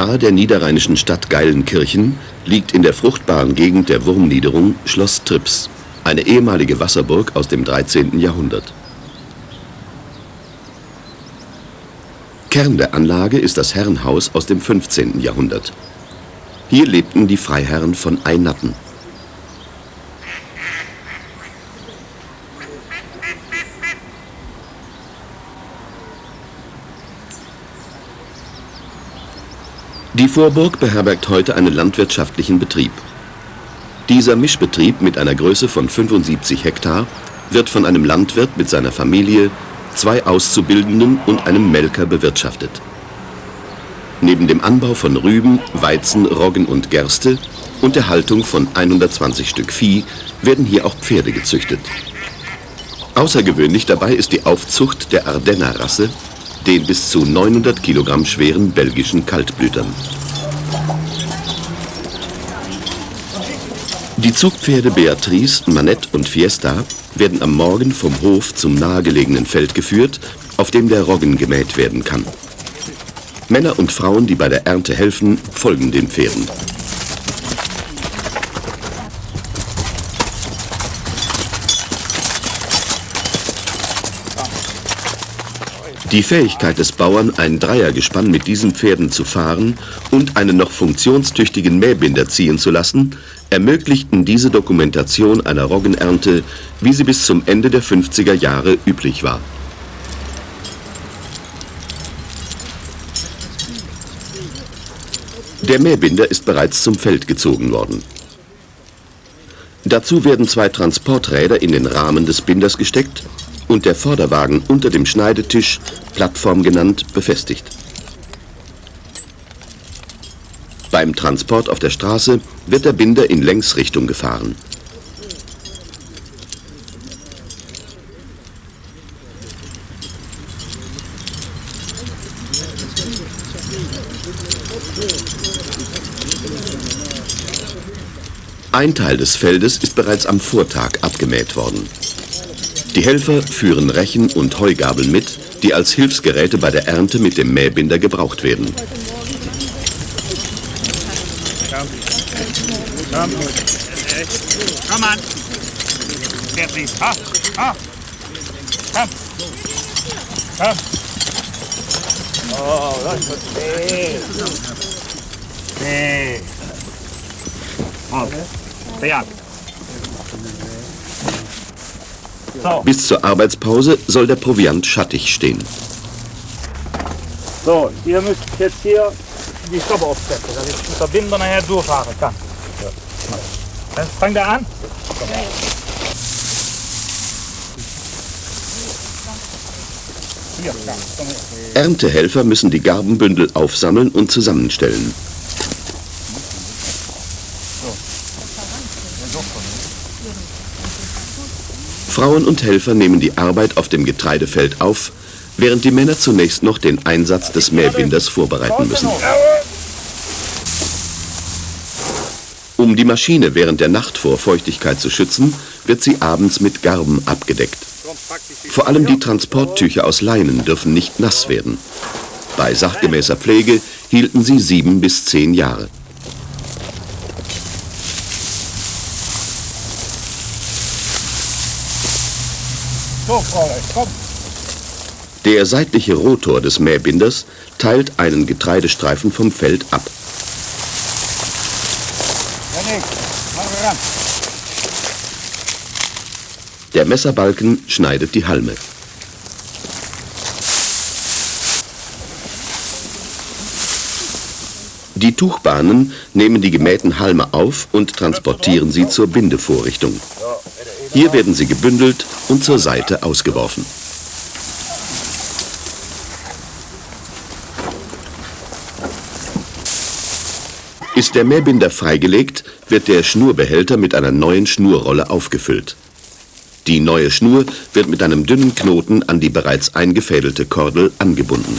Nahe der niederrheinischen Stadt Geilenkirchen liegt in der fruchtbaren Gegend der Wurmniederung Schloss Trips, eine ehemalige Wasserburg aus dem 13. Jahrhundert. Kern der Anlage ist das Herrenhaus aus dem 15. Jahrhundert. Hier lebten die Freiherren von Einatten. Die Vorburg beherbergt heute einen landwirtschaftlichen Betrieb. Dieser Mischbetrieb mit einer Größe von 75 Hektar wird von einem Landwirt mit seiner Familie, zwei Auszubildenden und einem Melker bewirtschaftet. Neben dem Anbau von Rüben, Weizen, Roggen und Gerste und der Haltung von 120 Stück Vieh werden hier auch Pferde gezüchtet. Außergewöhnlich dabei ist die Aufzucht der Ardenner-Rasse, den bis zu 900 Kilogramm schweren belgischen Kaltblütern. Die Zugpferde Beatrice, Manette und Fiesta werden am Morgen vom Hof zum nahegelegenen Feld geführt, auf dem der Roggen gemäht werden kann. Männer und Frauen, die bei der Ernte helfen, folgen den Pferden. Die Fähigkeit des Bauern, ein Dreiergespann mit diesen Pferden zu fahren und einen noch funktionstüchtigen Mähbinder ziehen zu lassen, ermöglichten diese Dokumentation einer Roggenernte, wie sie bis zum Ende der 50er Jahre üblich war. Der Mähbinder ist bereits zum Feld gezogen worden. Dazu werden zwei Transporträder in den Rahmen des Binders gesteckt und der Vorderwagen unter dem Schneidetisch, Plattform genannt, befestigt. Beim Transport auf der Straße wird der Binder in Längsrichtung gefahren. Ein Teil des Feldes ist bereits am Vortag abgemäht worden. Die Helfer führen Rechen und Heugabeln mit, die als Hilfsgeräte bei der Ernte mit dem Mähbinder gebraucht werden. Komm an. Komm. Komm. Oh, das. Okay. So. Bis zur Arbeitspause soll der Proviant schattig stehen. So, ihr müsst jetzt hier die Stoppe aufsetzen, dass ich mit der Binder nachher durchfahren kann. Dann fangt er an. Erntehelfer müssen die Garbenbündel aufsammeln und zusammenstellen. Frauen und Helfer nehmen die Arbeit auf dem Getreidefeld auf, während die Männer zunächst noch den Einsatz des Mähbinders vorbereiten müssen. Um die Maschine während der Nacht vor Feuchtigkeit zu schützen, wird sie abends mit Garben abgedeckt. Vor allem die Transporttücher aus Leinen dürfen nicht nass werden. Bei sachgemäßer Pflege hielten sie sieben bis zehn Jahre. Der seitliche Rotor des Mähbinders teilt einen Getreidestreifen vom Feld ab. Der Messerbalken schneidet die Halme. Die Tuchbahnen nehmen die gemähten Halme auf und transportieren sie zur Bindevorrichtung. Hier werden sie gebündelt und zur Seite ausgeworfen. Ist der Mähbinder freigelegt, wird der Schnurbehälter mit einer neuen Schnurrolle aufgefüllt. Die neue Schnur wird mit einem dünnen Knoten an die bereits eingefädelte Kordel angebunden.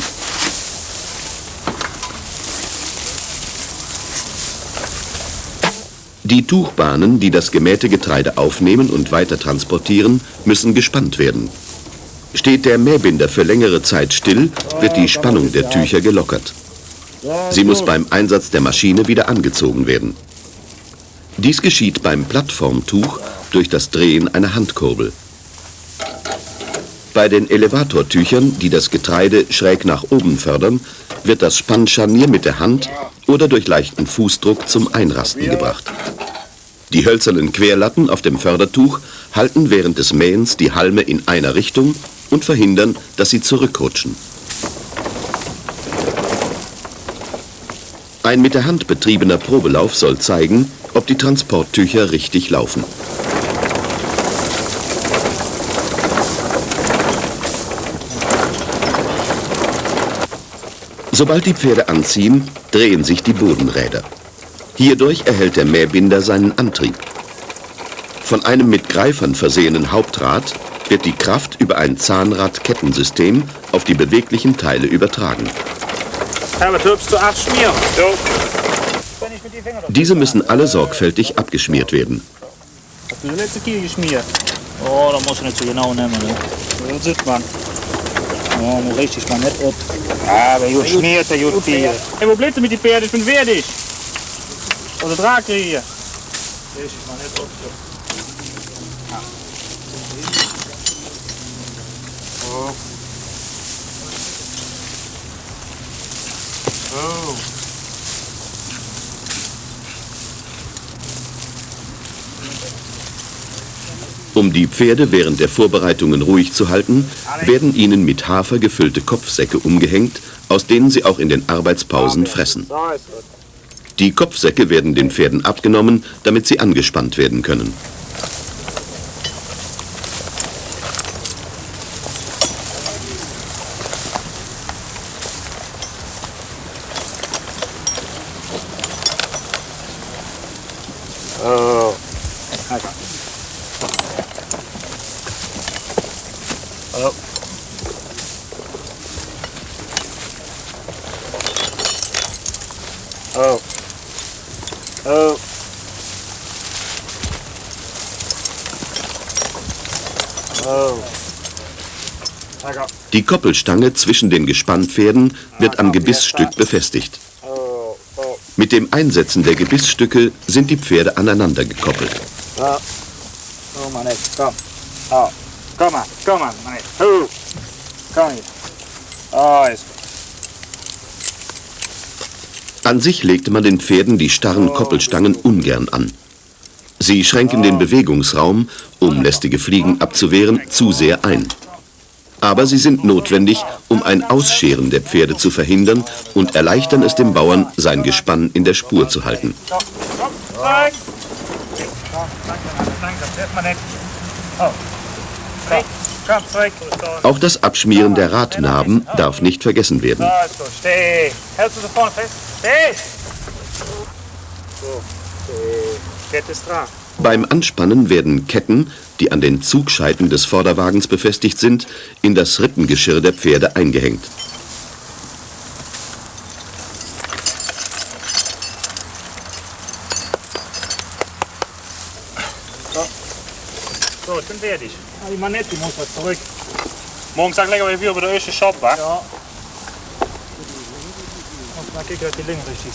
Die Tuchbahnen, die das gemähte Getreide aufnehmen und weiter transportieren, müssen gespannt werden. Steht der Mähbinder für längere Zeit still, wird die Spannung der Tücher gelockert. Sie muss beim Einsatz der Maschine wieder angezogen werden. Dies geschieht beim Plattformtuch durch das Drehen einer Handkurbel. Bei den Elevatortüchern, die das Getreide schräg nach oben fördern, wird das Spannscharnier mit der Hand oder durch leichten Fußdruck zum Einrasten gebracht. Die hölzernen Querlatten auf dem Fördertuch halten während des Mähens die Halme in einer Richtung und verhindern, dass sie zurückrutschen. Ein mit der Hand betriebener Probelauf soll zeigen, ob die Transporttücher richtig laufen. Sobald die Pferde anziehen, drehen sich die Bodenräder. Hierdurch erhält der Mähbinder seinen Antrieb. Von einem mit Greifern versehenen Hauptrad wird die Kraft über ein Zahnradkettensystem auf die beweglichen Teile übertragen. Diese müssen alle sorgfältig abgeschmiert werden. Oh, da muss ich nicht so genau nehmen. Ne? Das sieht man. Oh, muss richtig mal nicht ab. Aber gut schmiert, gut Bier. Hey, wo bleibst du mit den Pferden? Ich bin fertig. Oder Drake hier. Richtig mal nicht ab. Oh. Oh. Um die Pferde während der Vorbereitungen ruhig zu halten, werden ihnen mit Hafer gefüllte Kopfsäcke umgehängt, aus denen sie auch in den Arbeitspausen fressen. Die Kopfsäcke werden den Pferden abgenommen, damit sie angespannt werden können. Oh. Okay. Oh. Oh. Oh. Oh. Okay. Die Koppelstange zwischen den Gespannpferden wird am Gebissstück befestigt. Mit dem Einsetzen der Gebissstücke sind die Pferde aneinander gekoppelt. An sich legte man den Pferden die starren Koppelstangen ungern an. Sie schränken den Bewegungsraum, um lästige Fliegen abzuwehren, zu sehr ein. Aber sie sind notwendig, um ein Ausscheren der Pferde zu verhindern und erleichtern es dem Bauern, sein Gespann in der Spur zu halten. Auch das Abschmieren der Radnaben darf nicht vergessen werden. So. Hältst du so Beim Anspannen werden Ketten, die an den Zugscheiten des Vorderwagens befestigt sind, in das Rippengeschirr der Pferde eingehängt. So, ich bin fertig. Ah, die Manette muss was zurück. Morgen sag lecker wie über der erste Shop, wa? Ja. Und mal kicken, dass die Linken richtig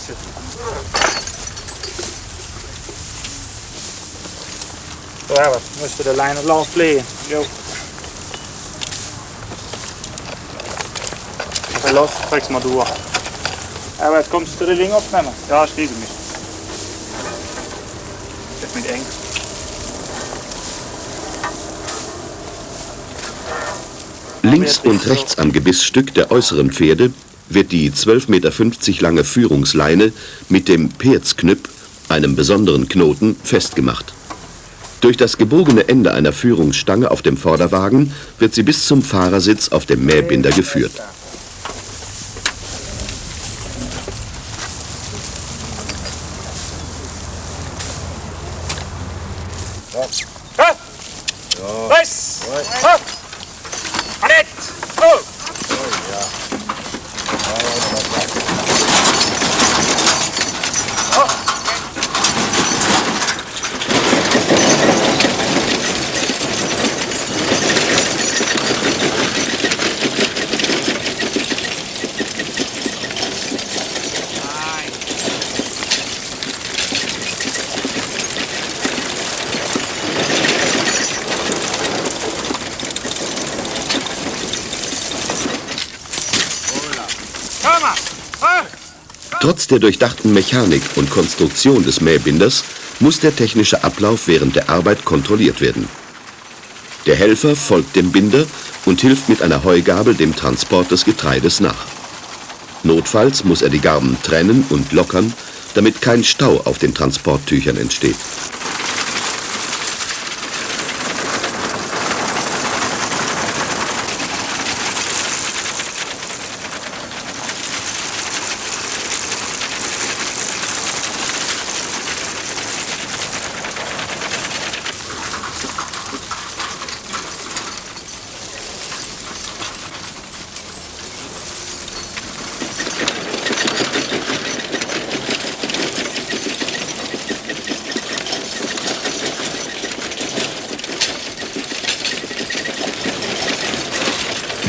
sind. So, Herbert, müsste der Leine lauf blähen. Jo. Okay, los, träg's mal durch. Herbert, kommst du die Linge aufnehmen? Ja, ich schließe mich. Ist mit eng. Links und rechts am Gebissstück der äußeren Pferde wird die 12,50 Meter lange Führungsleine mit dem Perzknüpp, einem besonderen Knoten, festgemacht. Durch das gebogene Ende einer Führungsstange auf dem Vorderwagen wird sie bis zum Fahrersitz auf dem Mähbinder geführt. Trotz der durchdachten Mechanik und Konstruktion des Mähbinders muss der technische Ablauf während der Arbeit kontrolliert werden. Der Helfer folgt dem Binder und hilft mit einer Heugabel dem Transport des Getreides nach. Notfalls muss er die Garben trennen und lockern, damit kein Stau auf den Transporttüchern entsteht.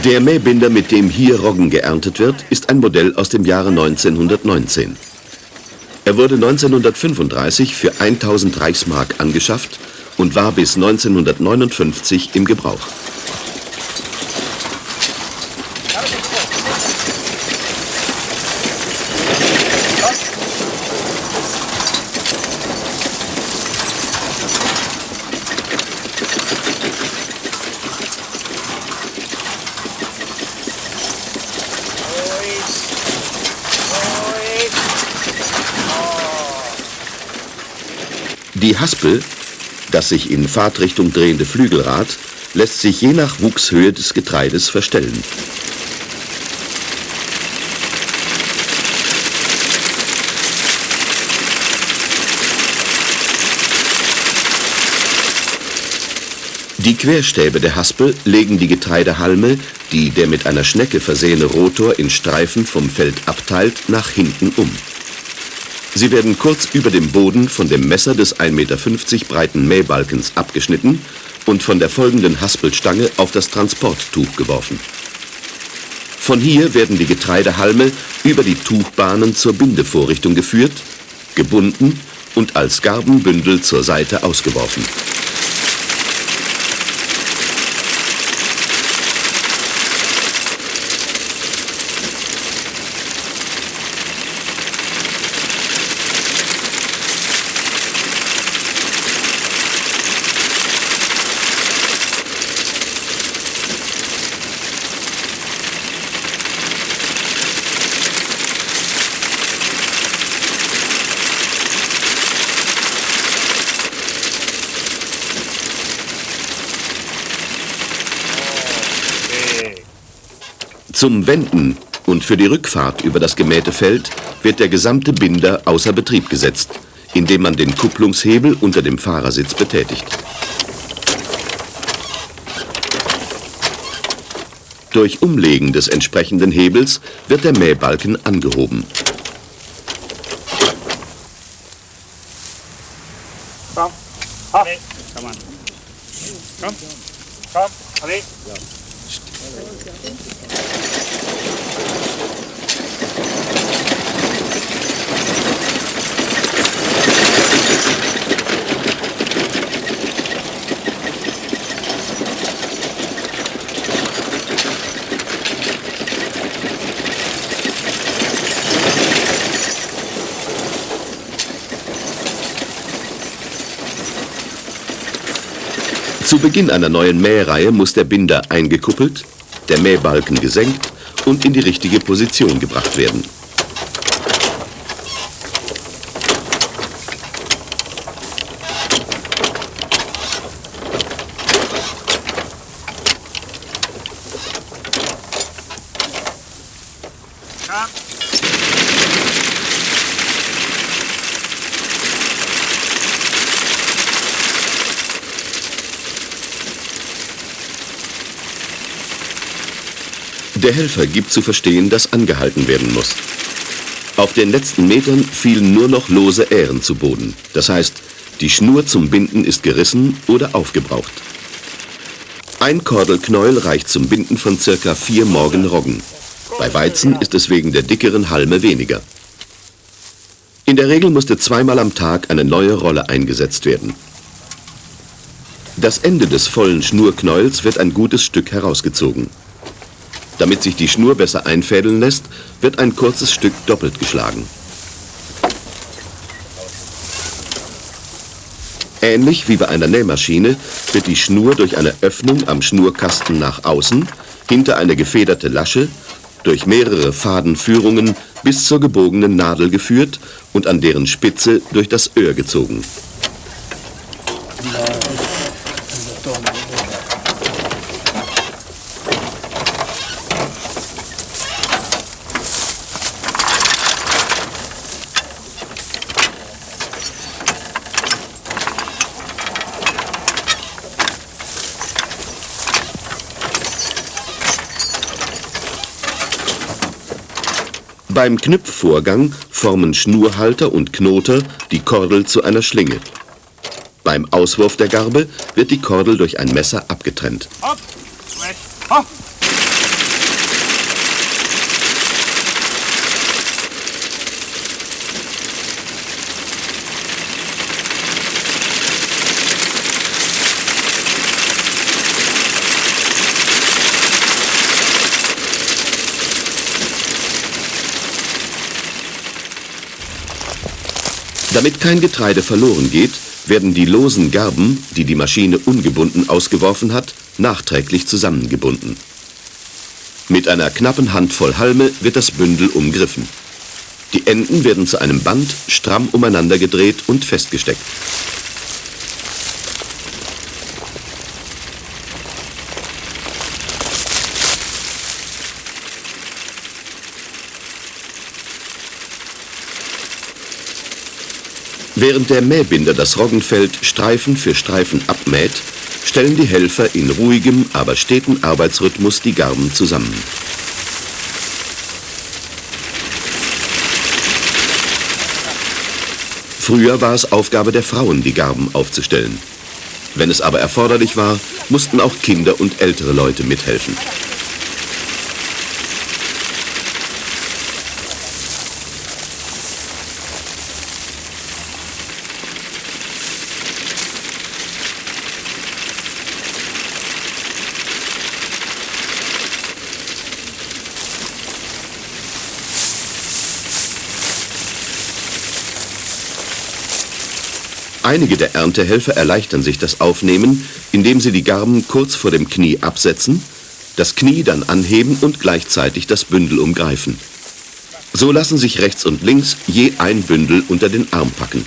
Der Mähbinder, mit dem hier Roggen geerntet wird, ist ein Modell aus dem Jahre 1919. Er wurde 1935 für 1000 Reichsmark angeschafft und war bis 1959 im Gebrauch. Die Haspel, das sich in Fahrtrichtung drehende Flügelrad, lässt sich je nach Wuchshöhe des Getreides verstellen. Die Querstäbe der Haspel legen die Getreidehalme, die der mit einer Schnecke versehene Rotor in Streifen vom Feld abteilt, nach hinten um. Sie werden kurz über dem Boden von dem Messer des 1,50 Meter breiten Mähbalkens abgeschnitten und von der folgenden Haspelstange auf das Transporttuch geworfen. Von hier werden die Getreidehalme über die Tuchbahnen zur Bindevorrichtung geführt, gebunden und als Garbenbündel zur Seite ausgeworfen. Zum Wenden und für die Rückfahrt über das gemähte Feld wird der gesamte Binder außer Betrieb gesetzt, indem man den Kupplungshebel unter dem Fahrersitz betätigt. Durch Umlegen des entsprechenden Hebels wird der Mähbalken angehoben. Zu Beginn einer neuen Mähreihe muss der Binder eingekuppelt, der Mähbalken gesenkt und in die richtige Position gebracht werden. Der Helfer gibt zu verstehen, dass angehalten werden muss. Auf den letzten Metern fielen nur noch lose Ähren zu Boden. Das heißt, die Schnur zum Binden ist gerissen oder aufgebraucht. Ein Kordelknäuel reicht zum Binden von circa vier Morgen Roggen. Bei Weizen ist es wegen der dickeren Halme weniger. In der Regel musste zweimal am Tag eine neue Rolle eingesetzt werden. Das Ende des vollen Schnurknäuels wird ein gutes Stück herausgezogen. Damit sich die Schnur besser einfädeln lässt, wird ein kurzes Stück doppelt geschlagen. Ähnlich wie bei einer Nähmaschine wird die Schnur durch eine Öffnung am Schnurkasten nach außen, hinter eine gefederte Lasche, durch mehrere Fadenführungen bis zur gebogenen Nadel geführt und an deren Spitze durch das Öhr gezogen. Beim Knüpfvorgang formen Schnurhalter und Knoter die Kordel zu einer Schlinge. Beim Auswurf der Garbe wird die Kordel durch ein Messer abgetrennt. Hopp, hopp. Damit kein Getreide verloren geht, werden die losen Garben, die die Maschine ungebunden ausgeworfen hat, nachträglich zusammengebunden. Mit einer knappen Handvoll Halme wird das Bündel umgriffen. Die Enden werden zu einem Band stramm umeinander gedreht und festgesteckt. Während der Mähbinder das Roggenfeld Streifen für Streifen abmäht, stellen die Helfer in ruhigem, aber steten Arbeitsrhythmus die Garben zusammen. Früher war es Aufgabe der Frauen, die Garben aufzustellen. Wenn es aber erforderlich war, mussten auch Kinder und ältere Leute mithelfen. Einige der Erntehelfer erleichtern sich das Aufnehmen, indem sie die Garben kurz vor dem Knie absetzen, das Knie dann anheben und gleichzeitig das Bündel umgreifen. So lassen sich rechts und links je ein Bündel unter den Arm packen.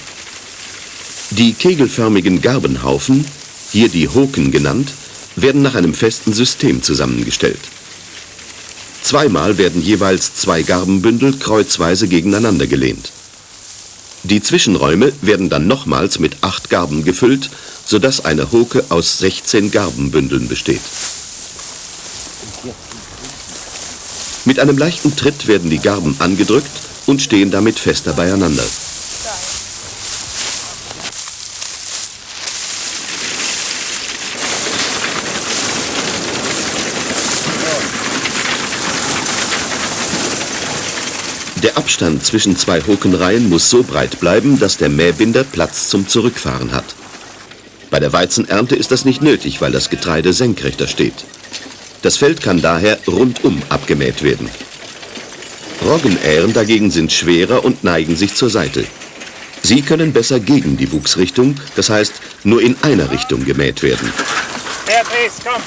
Die kegelförmigen Garbenhaufen, hier die Hoken genannt, werden nach einem festen System zusammengestellt. Zweimal werden jeweils zwei Garbenbündel kreuzweise gegeneinander gelehnt. Die Zwischenräume werden dann nochmals mit acht Garben gefüllt, sodass eine Hoke aus 16 Garbenbündeln besteht. Mit einem leichten Tritt werden die Garben angedrückt und stehen damit fester beieinander. Der Abstand zwischen zwei Hokenreihen muss so breit bleiben, dass der Mähbinder Platz zum Zurückfahren hat. Bei der Weizenernte ist das nicht nötig, weil das Getreide senkrechter steht. Das Feld kann daher rundum abgemäht werden. Roggenähren dagegen sind schwerer und neigen sich zur Seite. Sie können besser gegen die Wuchsrichtung, das heißt nur in einer Richtung gemäht werden. komm,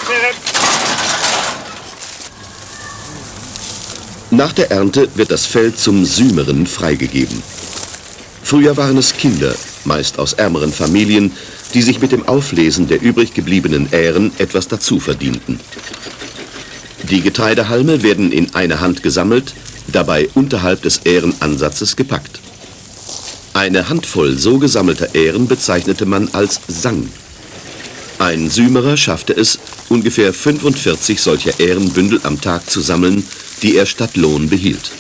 Nach der Ernte wird das Feld zum Sümeren freigegeben. Früher waren es Kinder, meist aus ärmeren Familien, die sich mit dem Auflesen der übrig gebliebenen Ähren etwas dazu verdienten. Die Getreidehalme werden in eine Hand gesammelt, dabei unterhalb des Ährenansatzes gepackt. Eine Handvoll so gesammelter Ähren bezeichnete man als Sang. Ein Sümerer schaffte es, ungefähr 45 solcher Ährenbündel am Tag zu sammeln, die er statt Lohn behielt.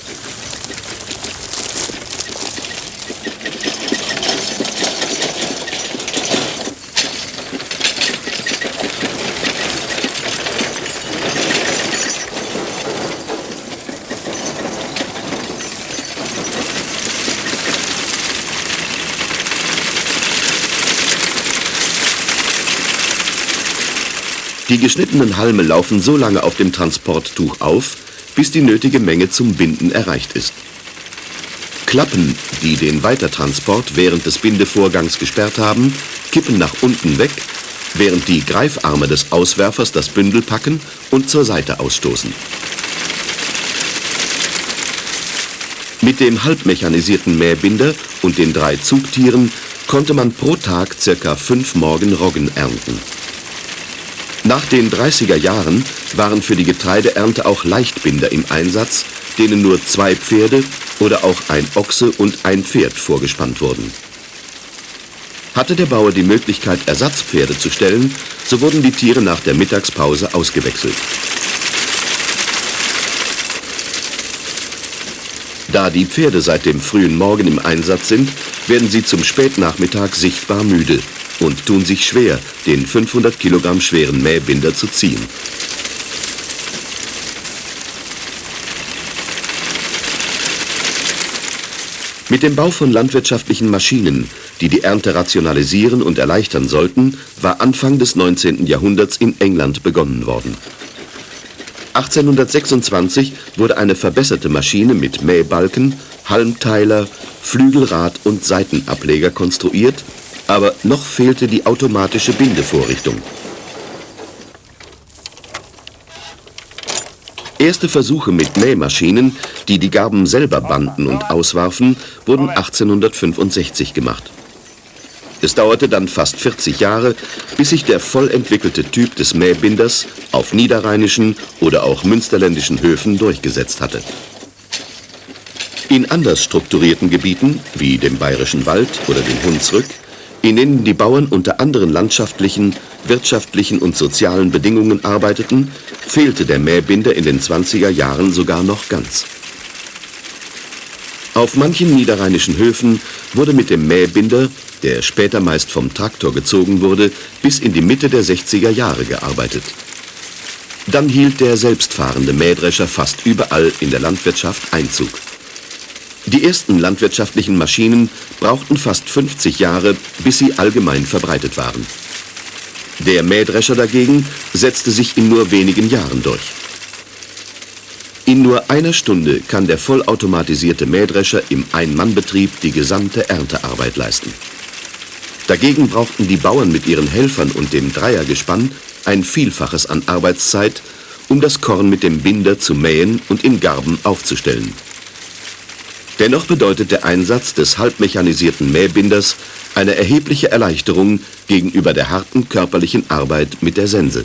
Die geschnittenen Halme laufen so lange auf dem Transporttuch auf, bis die nötige Menge zum Binden erreicht ist. Klappen, die den Weitertransport während des Bindevorgangs gesperrt haben, kippen nach unten weg, während die Greifarme des Auswerfers das Bündel packen und zur Seite ausstoßen. Mit dem halbmechanisierten Mähbinder und den drei Zugtieren konnte man pro Tag circa fünf Morgen Roggen ernten. Nach den 30er Jahren waren für die Getreideernte auch Leichtbinder im Einsatz, denen nur zwei Pferde oder auch ein Ochse und ein Pferd vorgespannt wurden. Hatte der Bauer die Möglichkeit, Ersatzpferde zu stellen, so wurden die Tiere nach der Mittagspause ausgewechselt. Da die Pferde seit dem frühen Morgen im Einsatz sind, werden sie zum Spätnachmittag sichtbar müde und tun sich schwer, den 500 Kilogramm schweren Mähbinder zu ziehen. Mit dem Bau von landwirtschaftlichen Maschinen, die die Ernte rationalisieren und erleichtern sollten, war Anfang des 19. Jahrhunderts in England begonnen worden. 1826 wurde eine verbesserte Maschine mit Mähbalken, Halmteiler, Flügelrad und Seitenableger konstruiert, aber noch fehlte die automatische Bindevorrichtung. Erste Versuche mit Mähmaschinen, die die Garben selber banden und auswarfen, wurden 1865 gemacht. Es dauerte dann fast 40 Jahre, bis sich der voll entwickelte Typ des Mähbinders auf niederrheinischen oder auch münsterländischen Höfen durchgesetzt hatte. In anders strukturierten Gebieten, wie dem Bayerischen Wald oder dem Hunsrück, in denen die Bauern unter anderen landschaftlichen, wirtschaftlichen und sozialen Bedingungen arbeiteten, fehlte der Mähbinder in den 20er Jahren sogar noch ganz. Auf manchen niederrheinischen Höfen wurde mit dem Mähbinder der später meist vom Traktor gezogen wurde, bis in die Mitte der 60er Jahre gearbeitet. Dann hielt der selbstfahrende Mähdrescher fast überall in der Landwirtschaft Einzug. Die ersten landwirtschaftlichen Maschinen brauchten fast 50 Jahre, bis sie allgemein verbreitet waren. Der Mähdrescher dagegen setzte sich in nur wenigen Jahren durch. In nur einer Stunde kann der vollautomatisierte Mähdrescher im Ein-Mann-Betrieb die gesamte Erntearbeit leisten. Dagegen brauchten die Bauern mit ihren Helfern und dem Dreiergespann ein Vielfaches an Arbeitszeit, um das Korn mit dem Binder zu mähen und in Garben aufzustellen. Dennoch bedeutet der Einsatz des halbmechanisierten Mähbinders eine erhebliche Erleichterung gegenüber der harten körperlichen Arbeit mit der Sense.